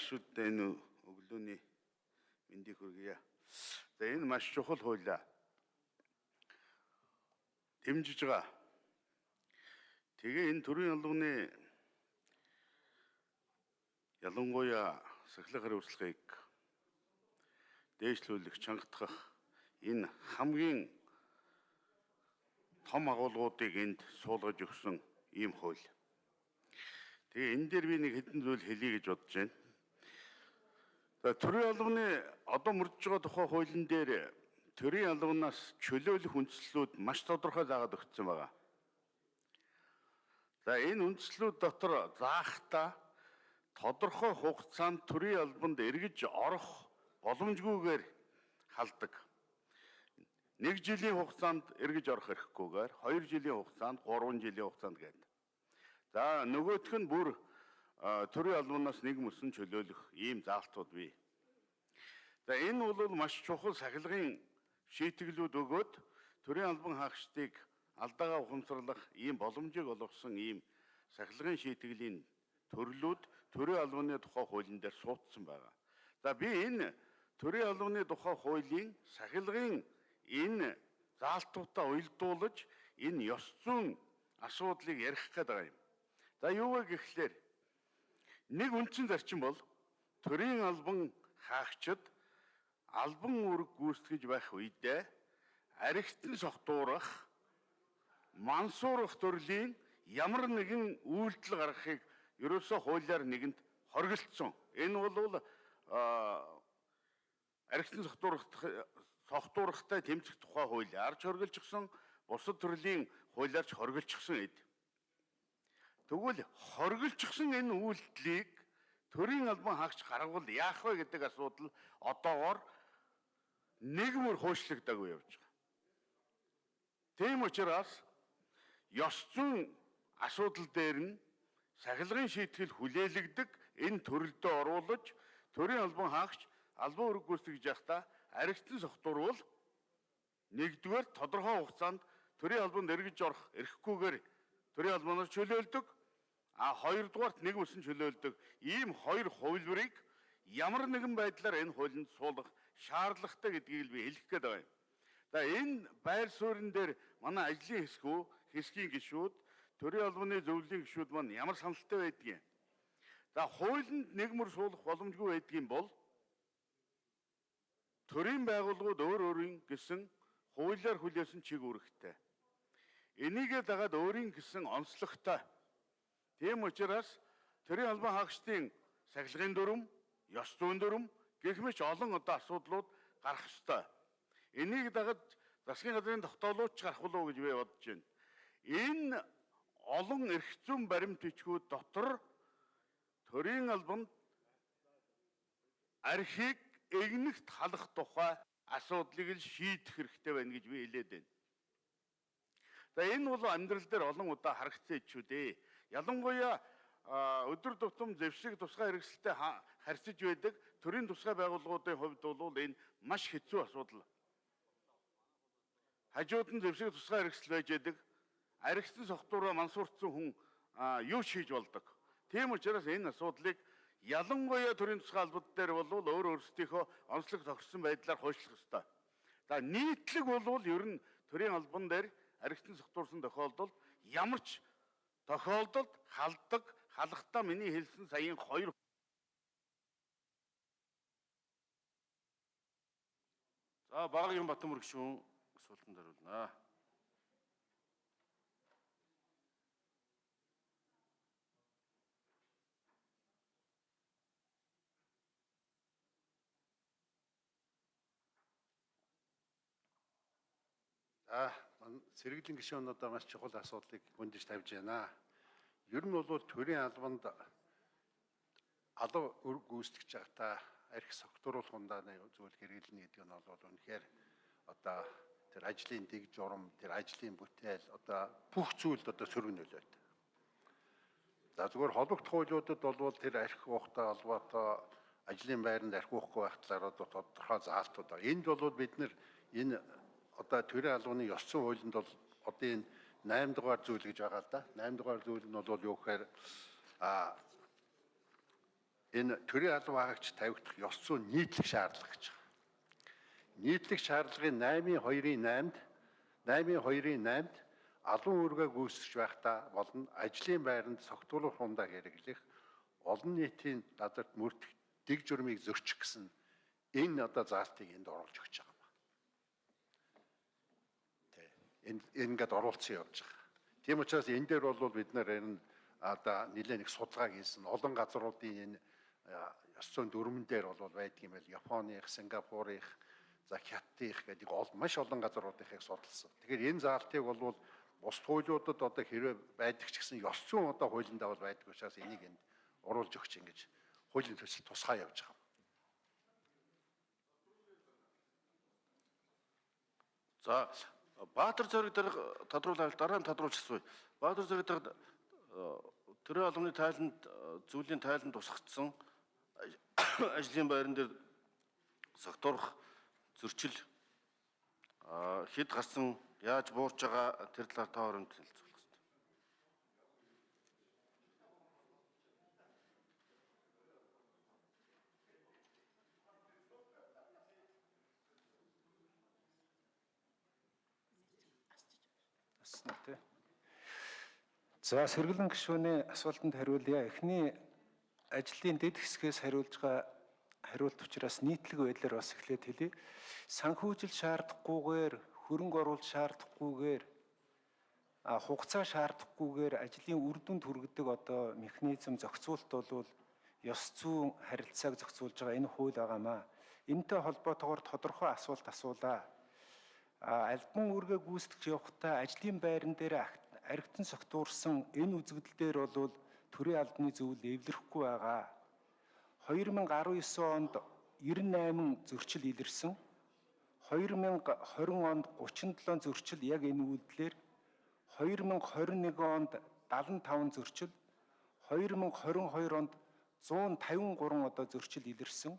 багшуудтай энэ өглөөний мэндийг хүргье. За энэ маш чухал хуулиа. Дэмжиж байгаа. Тэгээ энэ төрийн албаны ялангуяа сахилгын хариуцлагыг дээшлүүлэх, чангатгах энэ хамгийн том агуулгуудыг энд суулгаж өгсөн ийм хууль. Тэгээ энэ дээр би нэг хэдэн зүйл хэлье гэж бодож байна. За төрийн албаны одоо мөрдөж байгаа тухай хуулийн дээр төрийн албанаас чөлөөлөх үндслүүд маш тодорхой заагаад өгсөн байгаа. За энэ үндслүүд дотор заахта тодорхой хугацаанд төрийн албанд эргэж орох боломжгүйгээр халдаг. Нэг жилийн хугацаанд эргэж орох эрхгүйгээр, хоёр жилийн хугацаанд, гурван жилийн хугацаанд гэдэг. За нөгөөх нь бүр төрийн албанаас нэг мөсөн чөлөөлөх ийм заалтууд бий. За энэ бол маш чухал сахилгын шийтгэлүүд өгөөд төрийн албан хаагчдыг алдаагаа ухамсарлах ийм боломжийг олгосон ийм сахилгын шийтгэлийн төрлүүд төрийн албаны тухай хуулийн дээр суудсан байгаа. За би энэ төрийн албаны тухай хуулийн сахилгын энэ заалтуудаа уялдуулж энэ ёс зүйн асуудлыг ярих гээд байгаа юм. За юу вэ гэхлээр нэг үндсэн зарчим бол төрийн албан хаагчид албан үүрэг гүйцэтгэж байх үедээ архитын согтуурах мансуурах төрлийн ямар нэгэн үйлдэл гаргахыг ерөөсөө хуулиар нэгэнд хоригдсон. Энэ бол архитын согтуурах согтуурахтай тэмцэх тухай хууль арч хоригдчихсон бусад төрлийн хуулиарч хоригдчихсон эд. Тэгвэл хоригдчихсан энэ үйлдэлийг төрийн албан хаагч гаргавал яах вэ гэдэг асуудал одоогоор нэгмөр хөөшлөгдөөгүй явж байгаа. Тийм учраас ёс зүйн асуудал дээр нь сахилгын шийтгэл хүлээлгдэг энэ төрөлдөө оруулаж төрийн албан хаагч албан үүрэг гүйцэтгэж явахдаа аригтсан сохтурвал нэгдүгээр тодорхой хугацаанд төрийн албанд эргэж орох эрхгүйгээр төрийн албанаар чөлөөлдөг А хоёрдугаарт нэг үсэн чөлөөлдөг ийм хоёр хувилбарыг ямар нэгэн байдлаар энэ хуулинд суулгах шаардлагатай гэдгийг би хэлэх гээд байгаа юм. За энэ байр суурин дээр манай ажлын хэсгүү, хэсгийн гишүүд, төрийн албаны зөвлөлийн гишүүд маань ямар саналтай байдгийг. За хуулинд нэг мөр суулгах боломжгүй байдгийн бол төрийн байгууллагууд өөр өөрийн гэсэн хуулиар хүлээсэн чиг үүрэгтэй. Энийгээ дагаад өөрийн гэсэн онцлогтой Тийм учраас төрийн албан хаагчдын сахилгын дүрм, ёс зүйн дүрм гэх мэт олон одоо асуудлууд гарах ёстой. Энийг дагаж засгийн газрын тогтоолууч гарах болов уу гэж би бодож байна. Энэ олон эрх зүйн баримт бичгүүд дотор төрийн албанд архийг эгнэгт халах тухай асуудлыг л шийдэх хэрэгтэй байна гэж би хэлээд байна. За энэ бол амьдрал дээр олон удаа харагдсан ичүүд ээ. Ялангуяа өдөр тутам зэвсэг тусгай хэрэгсэлтэй харьцаж байдаг төрийн тусгай байгууллагуудын хувьд бол энэ маш хэцүү асуудал. Хажууд нь зэвсэг тусгай хэрэгсэл байж байдаг. Аригтсан согтуураа мансуурцсан хүн юу хийж болдог. Тийм учраас энэ асуудлыг ялангуяа төрийн тусгай албад дээр бол өөр өөрсдийнхөө онцлог тохирсон байдлаар хойшлох ёстой. За нийтлэг бол ер нь төрийн албан дээр аригтсан согтуурсан тохиолдолд ямар ч тохиолдолд халддаг халахдаа миний хэлсэн саяын хоёр За багийн Батмөр гишүүн асуултанд хариулнаа. За сэргэлийн гишүүн одоо маш чухал асуудлыг хүндэж тавьж байна. Ер нь бол төрийн албанд алав гүйцэтгэж байхдаа арх согтууруулах ундааны зүйл хэрэглэнэ гэдэг нь бол үнэхээр одоо тэр ажлын дэг журам, тэр ажлын бүтээл одоо бүх зүйлд одоо сөрөг нөлөөд. За зүгээр холбогдох хуулиудад бол тэр арх уухтай холбоотой ажлын байранд арх уухгүй байх талаар одоо тодорхой заалтууд байна. Энд бол бид нэр энэ одоо төрийн албаны ёс зүйн хуулинд бол одоо энэ 8 дугаар зүйл гэж байгаа л да. 8 дугаар зүйл нь бол юу гэхээр а энэ төрийн албан хаагч тавигдах ёс зүйн нийтлэг шаардлага гэж байна. Нийтлэг шаардлагын 8-2-ын 8-д 8-2-ын 8-д албан үүргээ гүйцэтгэж байхдаа болон ажлын байранд согтуулах хундаа хэрэглэх олон нийтийн газарт мөрдөх дэг журмыг зөрчих гэсэн энэ одоо заалтыг энд оруулж өгч байгаа юм. Тэ. Энэ ингээд оруулсан явж байгаа. Тийм учраас энэ дээр бол бид нар энэ одоо нэлээд их судалгаа хийсэн олон газруудын энэ ёс зүйн дүрмэн дээр бол байдаг юм байл Японых, Сингапурых, за Хятадых гэдэг ол маш олон газруудынхыг судалсан. Тэгэхээр энэ заалтыг бол бус хуулиудад одоо хэрвээ байдаг ч гэсэн ёс зүйн одоо хуулиндаа бол байдаг учраас энийг энд оруулж өгч ингэж хуулийн төсөл тусгай явж байгаа. За Баатар зэрэг дээр тодруулаад дараа нь тодруулчихсан. Баатар зэрэг дээр төрийн албаны тайланд зүйлийн тайланд тусгагдсан ажлын байран дээр согтуурах зөрчил хэд гарсан яаж буурч байгаа тэр талаар та хооронд хэлцүүлэх Аснаа тий. За сэргэлэн гишүүний асуултанд хариулъя. Эхний ажлын дэд хэсгээс хариулж байгаа хариулт учраас нийтлэг байдлаар бас эхлээд хэлье. Санхүүжил шаардахгүйгээр, хөрөнгө оруулалт шаардахгүйгээр, хугацаа шаардахгүйгээр ажлын үр дүнд хүргэдэг одоо механизм зохицуулт бол ёс зүйн харилцааг зохицуулж байгаа энэ хууль байгаамаа. Энтэй холбоотойгоор тодорхой асуулт асуулаа. Альбан үүргээ гүйцэтгэж явахдаа ажлын байран дээр архитан согтуурсан энэ үзэгдэл дээр бол төрийн албаны зөвлөл эвлэрэхгүй байгаа. 2019 онд 98 зөрчил илэрсэн. 2020 онд 37 зөрчил яг энэ үйлдэлээр 2021 онд 75 зөрчил 2022 онд 153 одоо зөрчил илэрсэн.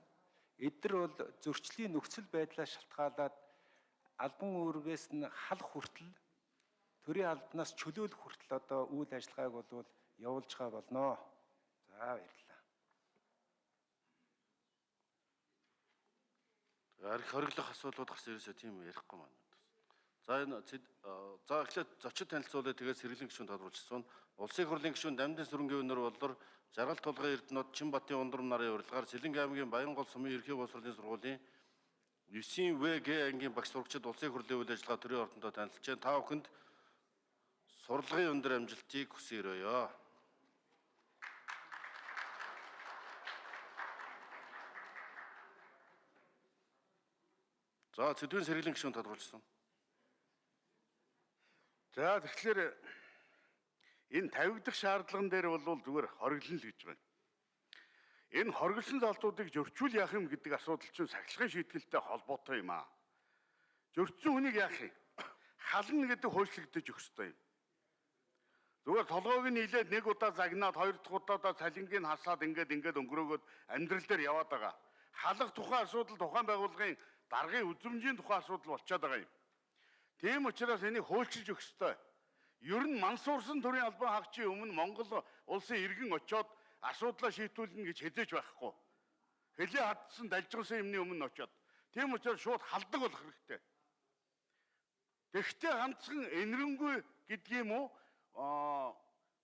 Эдгээр бол зөрчлийн нөхцөл байдлаас шалтгаалаад албан үүргээс нь халах хүртэл төрийн албанаас чөлөөлөх хүртэл одоо үйл ажиллагааг бол явуулж байгаа болно. За баярлалаа. Арх хориглох асуудлууд гарсан ерөөсөө тийм ярихгүй маань. За энэ за эхлээд зочид танилцуулъя тэгээд сэргэлийн гишүүн тодруулчихсан. Улсын хурлын гишүүн Дамдын сүрэнгийн өнөр болдор Жаргал тулгын Эрдэнэт Чинбатын ундрам нарын урилгаар Сэлэнг аймгийн Баянгол сумын ерхий боловсролын сургуулийн 9В Г ангийн багш сурагчид улсын хурлын үйл ажиллагаа төрийн ордондоо танилцж байна. Та бүхэнд сурлагын өндөр амжилтыг хүсье. За сэдвийн сэргэлийн гишүүн тодруулсан. За тэгэхээр энэ тавигдах шаардлаган дээр бол зүгээр хориглон л гэж байна. Энэ хориглосон залтуудыг зөрчүүл яах юм гэдэг асуудал чинь сахилгын шийтгэлтэй холбоотой юм аа. Зөрчсөн хүнийг яах юм? Хална гэдэг хөөцлөгдөж өгөх ёстой юм. Зүгээр толгойг нь нийлээд нэг удаа загнаад хоёр дахь удаадаа цалингийг хасаад ингээд ингээд өнгөрөөгөөд амьдрал дээр яваад байгаа. Халах тухайн асуудал тухайн байгууллагын даргын үзмжийн тухай асуудал болчиход байгаа юм. Тийм учраас энийг хөөлчилж өгөх ёстой. Ер нь мансуурсан төрийн албан хаагчийн өмнө Монгол улсын иргэн очоод асуудлаа шийдүүлнэ гэж хэзээж байхгүй. Хөлөө хатсан далжгансан юмны өмнө очоод. Тийм учраас шууд халдаг болох хэрэгтэй. Тэгвэл ганцхан энэрэнгүй гэдгийм үү?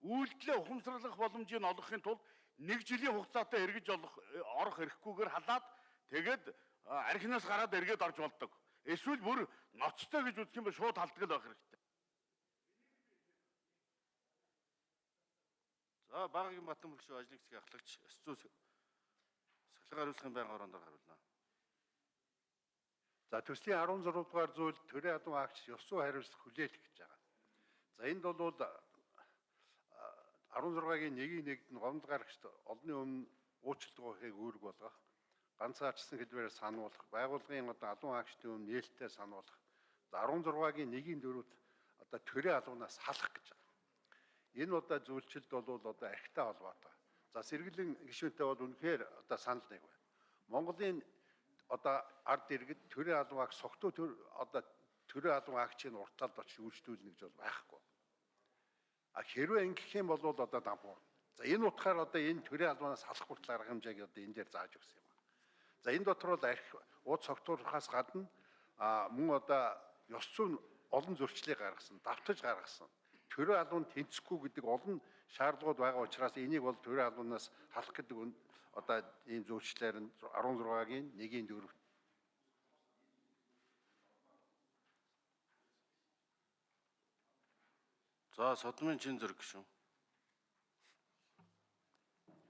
Үйлдэлээ ухамсарлах боломжийг олгохын тулд нэг жилийн хугацаатай эргэж олох орох эрхгүйгээр халаад тэгээд архинаас гараад эргээд орж болдог. Эсвэл бүр ноцтой гэж үзэх юм бол шууд халдгал байх хэрэгтэй. За багийн Батан бүршүү ажлын хэсгийн ахлагч Эсцүү сахилга хариуцлагын байнгын ороонд хариулна. За төслийн 16 дугаар зүйл төрийн адуу агч ёс зүй хариуцлага хүлээх гэж байгаа. За энд бол 16-гийн 1-ийн 1-д нь гомд гарагчд олонний өмнө уучлалт өгөхийг үүрэг болгох ганцаарчсан хэлбэрээр сануулах, байгууллагын одоо алуун агчдын өмнө нээлттэй сануулах. 16-гийн 1-ийн 4-д одоо төрийн алуунаас халах гэж байгаа. Энэ одоо зөвлөлд бол одоо архитай холбоотой. За сэргэлэн гишүүнтэй бол үнэхээр одоо санал нэг байна. Монголын одоо ард иргэд төрийн алуун агч согтуу төр одоо төрийн алуун агчийн урталд очиж үйлчлүүлнэ гэж бол байхгүй. А хэрвээ ингэх юм бол одоо дампуур. За энэ утгаар одоо энэ төрийн албанаас салах хүртэл арга хэмжээг одоо энэ дээр зааж өгсөн юм. За энэ дотор бол архи ууд согтуурхаас гадна а мөн одоо ёс зүйн олон зөрчлийг гаргасан, давтаж гаргасан. Төрийн албан тэнцэхгүй гэдэг олон шаардлагууд байгаа учраас энийг бол төрийн албанаас халах гэдэг одоо ийм зөвчлөлээр нь 16-гийн 1-ийн 4 За содмын чин зэрэг гişүн.